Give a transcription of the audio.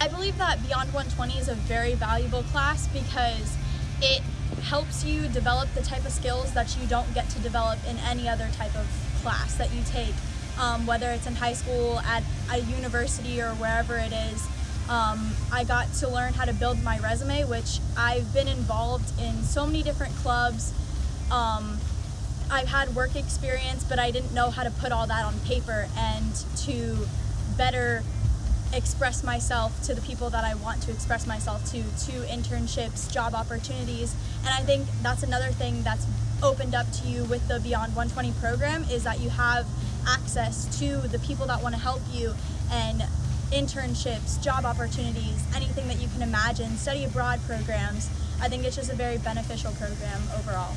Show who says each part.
Speaker 1: I believe that Beyond 120 is a very valuable class because it helps you develop the type of skills that you don't get to develop in any other type of class that you take, um, whether it's in high school, at a university, or wherever it is. Um, I got to learn how to build my resume, which I've been involved in so many different clubs. Um, I've had work experience, but I didn't know how to put all that on paper and to better express myself to the people that I want to express myself to, to internships, job opportunities. And I think that's another thing that's opened up to you with the Beyond 120 program is that you have access to the people that want to help you and internships, job opportunities, anything that you can imagine, study abroad programs. I think it's just a very beneficial program overall.